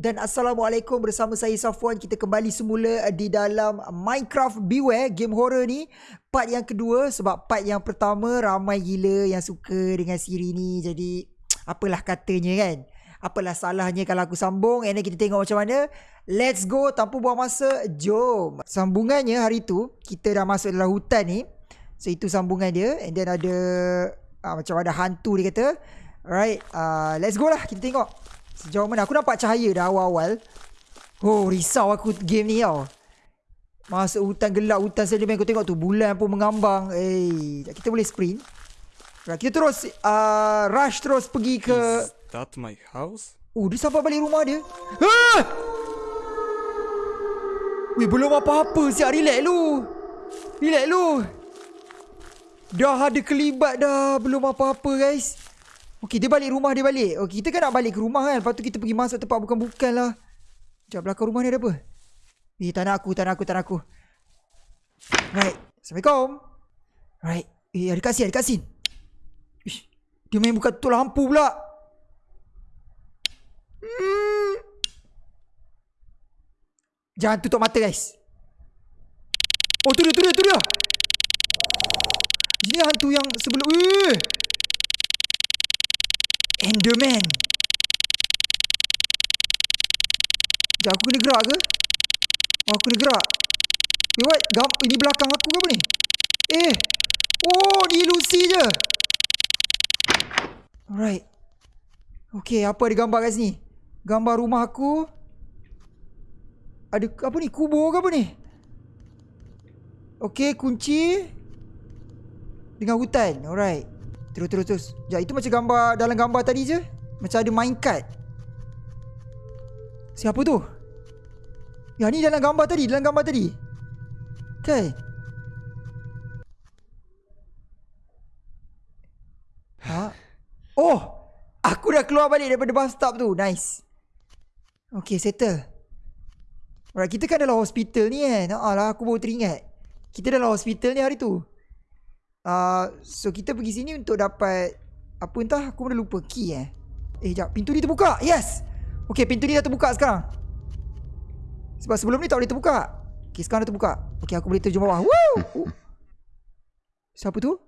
dan Assalamualaikum bersama saya Safwan. Kita kembali semula di dalam Minecraft Beware Game horror ni. Part yang kedua Sebab part yang pertama Ramai gila yang suka dengan siri ni. Jadi Apalah katanya kan? Apalah salahnya kalau aku sambung. And then kita tengok macam mana. Let's go Tanpa buang masa Jom. Sambungannya hari tu Kita dah masuk dalam hutan ni. So itu sambungan dia. And then ada uh, Macam ada hantu dia kata. Alright uh, Let's go lah. Kita tengok Sejauh mana Aku nampak cahaya dah awal-awal. Oh risau aku game ni tau. Masuk hutan gelap Hutan sedimen Kau tengok tu Bulan pun mengambang. Eh Kita boleh sprint. Right, Kita terus uh, Rush terus pergi ke Is that my house? Oh dia sampai balik rumah dia. Ah! Weh belum apa-apa Siap relax lu. Relax lu. Dah ada kelibat dah Belum apa-apa guys Okey, dia balik rumah dia balik. Okey, kita kan nak balik ke rumah kan. Lepas tu kita pergi masuk tempat bukan-bukan lah. Sekejap, belakang rumah ni ada apa? Eh, tak nak aku, tak nak aku, tak nak aku. Right. Assalamualaikum. Right. Eh, ada kat sini, ada kat sini. Ish, dia main buka tutup lampu pula. Hmm. Jangan tutup mata, guys. Oh, tu dia, tu dia, tu dia. Ini hantu yang sebelum... Eh! Enderman. Sekejap aku kena gerak ke? Oh aku kena gerak. Wait what? Gam ini belakang aku ke apa ni? Eh. Oh ni ilusi je. Alright. Okay apa ada gambar kat sini? Gambar rumah aku. Ada apa ni? Kubur ke apa ni? Okay kunci. Dengan hutan. Alright. Terus terus terus. Ya itu macam gambar dalam gambar tadi je. Macam ada minecart. Siapa tu? Ya ni dalam gambar tadi, dalam gambar tadi. Okay. Ha? Oh, aku dah keluar balik daripada bus stop tu. Nice. Okay, settle. Alright, kita kan dalam hospital ni kan. Ah lah, aku baru teringat. Kita dalam hospital ni hari tu. Uh, so kita pergi sini untuk dapat apa entah aku dah lupa key eh. Eh jap pintu ni terbuka. Yes. Okay pintu ni dah terbuka sekarang. Sebab sebelum ni tak boleh terbuka. Okay sekarang dah terbuka. Okay aku boleh terjun bawah. Woo! Siapa tu?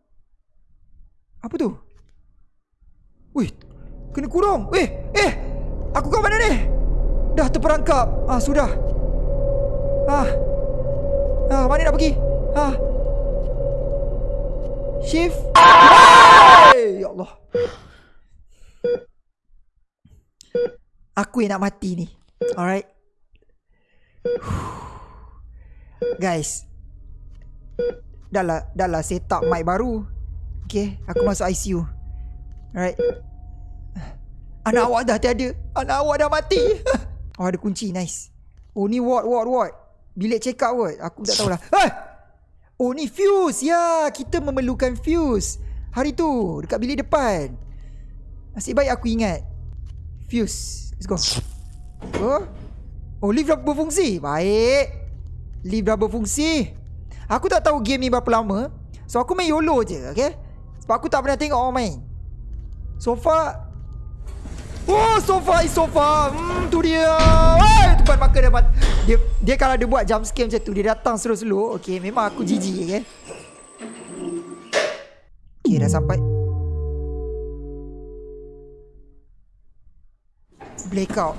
Apa tu? Wih, kena kurung. Eh, eh, aku kat mana ni? Dah terperangkap. Ah sudah. Ah, ah mana nak pergi? Ah, Shift hey, Ya Allah. Aku yang nak mati ni. Alright. Guys. Dah lah Dah lah set up mic baru. Okay Aku masuk ICU Alright. Anak awak dah tiada. Anak awak dah mati. Oh ada kunci. Nice. Oh ni ward ward ward. Bilik check up ward. Aku tak tahulah. Hei Oh ni fuse. Ya kita memerlukan fuse. Hari tu Dekat bilik depan. Nasib baik aku ingat. Fuse. Let's go. Oh. Oh lift dah berfungsi. Baik. Lift dah berfungsi. Aku tak tahu game ni berapa lama. So aku main YOLO je Okay? Sebab aku tak pernah tengok orang main. So far Oh sofa is sofa Hmm tu dia Tempat makan dapat dia, dia kalau dia buat jump scare macam tu Dia datang slow-slow Okay memang aku jijik okay Okay dah sampai. Blackout.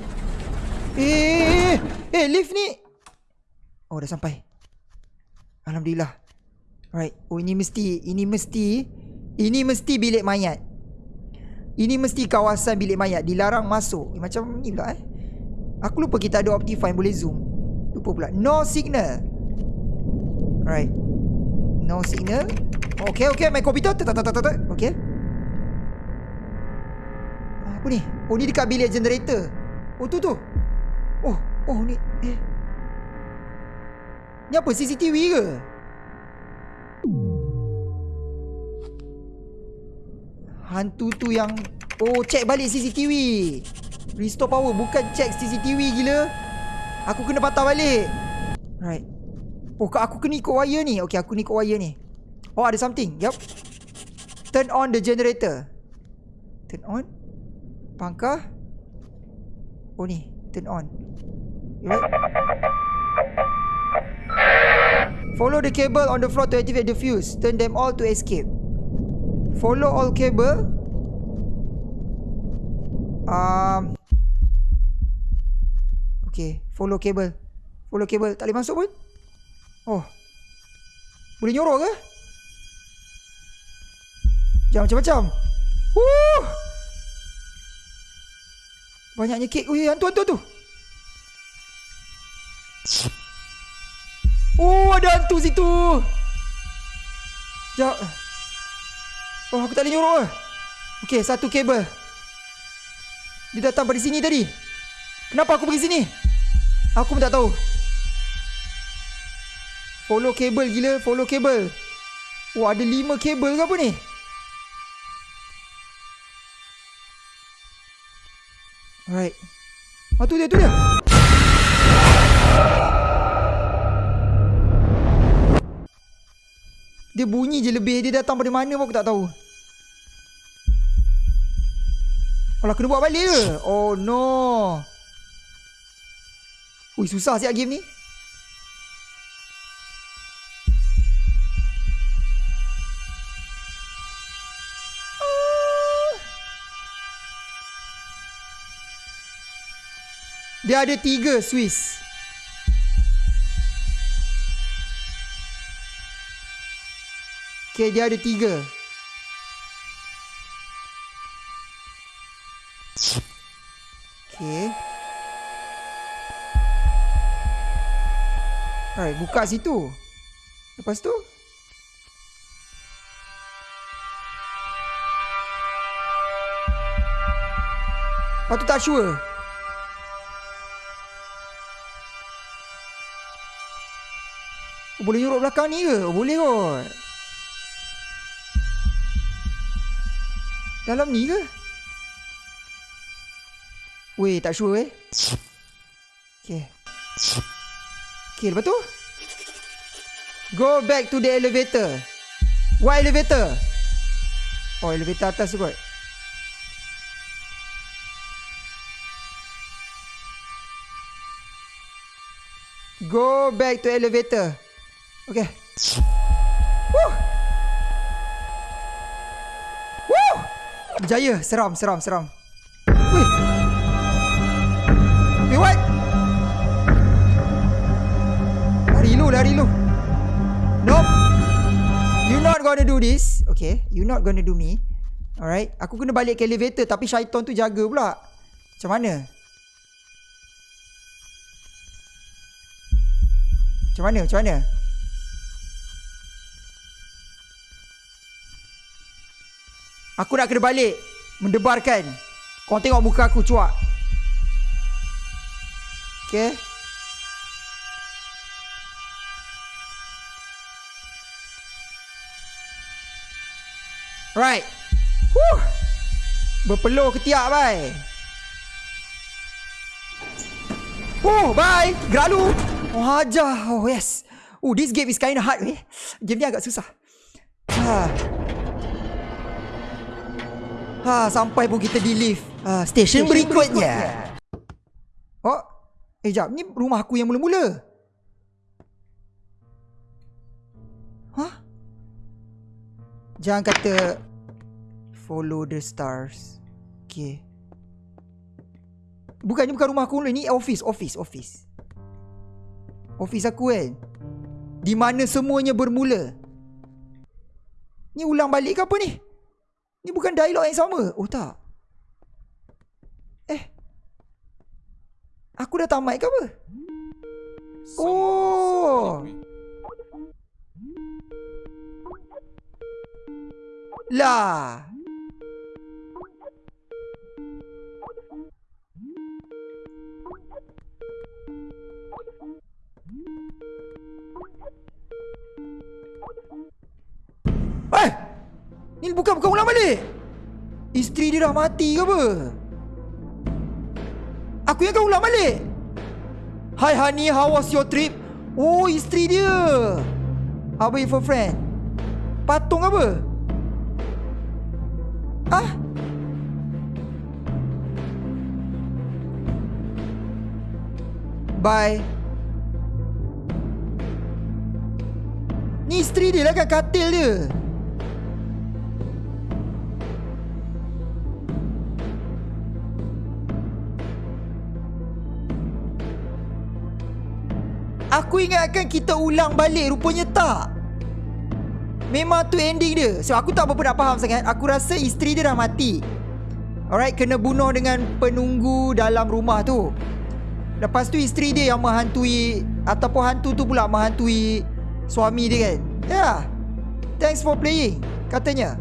Eh, eh lift ni. Oh dah sampai. Alhamdulillah. Alright. Oh ini mesti Ini mesti Ini mesti bilik mayat. Ini mesti kawasan bilik mayat. Dilarang masuk. Eh, Macam ni pula eh Aku lupa kita ada Optifine boleh zoom. Lupa pula. No signal. Alright. No signal. Okay okay main komputer tak tak tak tak Okay. Apa ni? Oh ni dekat bilik generator. Oh tu tu. Oh Oh ni Eh. Ni apa CCTV ke? Hantu tu yang Oh check balik CCTV Restore power Bukan check CCTV gila. Aku kena patah balik. Right. Oh aku kena ikut wire ni. Okay aku ni ikut wire ni. Oh ada something. Yup. Turn on the generator. Turn on. Pangkah. Oh ni. Turn on. Right. Follow the cable on the floor to activate the fuse. Turn them all to escape. Follow all cable. Um. Okay, follow cable. Follow cable. Tak boleh masuk pun? Oh. Boleh nyorok ke? Jangan macam-macam. Woo! Banyaknya kek. Ui, hantu, hantu, hantu. Oh, ada hantu situ. Sekejap. Oh, aku tak boleh nyorok ke? Okay, satu kabel. Dia datang pada sini tadi. Kenapa aku pergi sini? Aku pun tak tahu. Follow kabel gila, follow kabel. Wah, ada lima kabel ke apa ni? Alright. Ah, tu dia, tu dia. Dia bunyi je lebih. Dia datang pada mana pun aku tak tahu. Alah, kena buat balik ke? Oh, no. Ui, susah siap game ni. Dia ada tiga Swiss. Okay, dia ada tiga. Okay. Alright, buka situ. Lepas tu? Lepas tu tak sure. Oh, boleh nyuruk belakang ni ke? Oh, boleh kot. Dalam ni ke? Weh, tak sure eh. Okay. Okay, lepas tu? Go back to the elevator. What elevator? Oh, elevator atas tu kot. Go back to elevator. Okay. Woo! Woo! Berjaya. Seram, seram, seram. Wih. Wait, what? Lari lu, lari lu. Nope. You not gonna do this. Okay. You not gonna do me. Alright. Aku kena balik ke elevator tapi syaitan tu jaga pula. Macam mana? Macam mana? Macam mana? Aku nak kena balik Mendebarkan Kau tengok muka aku cuak Okay Right. Whew. Berpeluh ketiak bye? Oh bye. Gerak lu Oh ajar Oh yes. Oh this game is kind of hard eh? Game ni agak susah. Ha. Ha, sampai pun kita di lift. Ha, station, berikutnya. Oh, eh jap, ni rumah aku yang mula-mula. Hah? Jangan kata follow the stars. Okay. Bukan, ni bukan rumah aku mula. Ni office, office, office. Office aku kan. Di mana semuanya bermula. Ni ulang balik ke apa ni? Ni bukan dialog yang sama. Oh tak. Eh. Aku dah tamat ke apa? Oh. Lah. Eh! Ni bukan bukan ulang balik. Isteri dia dah mati ke apa? Aku kau ulang balik. Hi honey, how was your trip? Oh, isteri dia. About your friend? Patung apa? Ah? Bye. Ni isteri dia lah kan katil dia. Aku ingatkan kita ulang balik Rupanya tak. Memang tu ending dia. So aku tak berapa nak faham sangat. Aku rasa isteri dia dah mati. Alright Kena bunuh dengan penunggu dalam rumah tu. Lepas tu isteri dia yang menghantui Ataupun hantu tu pula menghantui Suami dia kan. Ya. Yeah. Thanks for playing Katanya.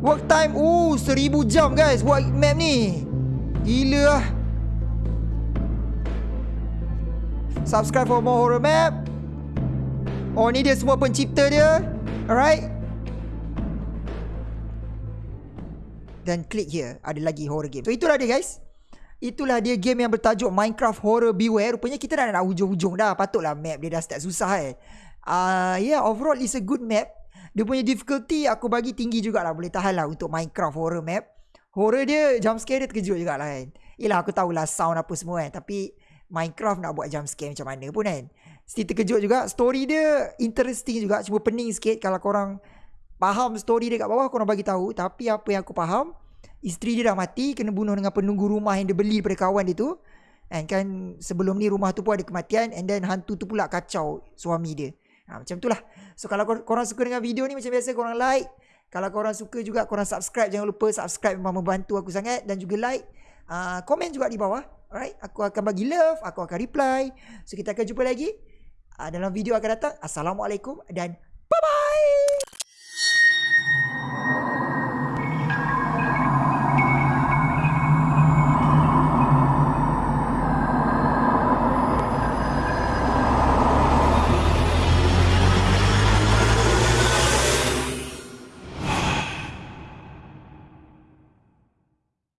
Work time Oh seribu jam guys Buat map ni. Gila lah Subscribe for more horror map. Oh ni dia semua pencipta dia. Alright. Dan klik here. Ada lagi horror game. So itulah dia guys. Itulah dia game yang bertajuk Minecraft Horror Beware. Rupanya kita dah nak hujung-hujung dah. Patutlah map dia dah start susah eh. Uh, Yeah overall it's a good map. Dia punya difficulty aku bagi tinggi jugalah. Boleh tahan lah untuk Minecraft Horror map. Horror dia jump scare dia terkejut jugalah kan. Yelah aku tahulah sound apa semua kan Tapi Minecraft nak buat jump scare macam mana pun kan. Still terkejut juga. Story dia interesting juga. Cuma pening sikit. Kalau korang faham story dia kat bawah Korang bagi tahu. Tapi apa yang aku faham Isteri dia dah mati Kena bunuh dengan penunggu rumah Yang dia beli daripada kawan dia tu. And kan sebelum ni rumah tu pun ada kematian. And then hantu tu pula kacau suami dia. Ha, Macam tu lah. So kalau kor- korang suka dengan video ni Macam biasa korang like. Kalau korang suka juga korang subscribe. Jangan lupa subscribe memang membantu aku sangat. Dan juga like uh, Komen juga di bawah Alright, aku akan bagi love, aku akan reply. So kita akan jumpa lagi uh, dalam video akan datang. Assalamualaikum dan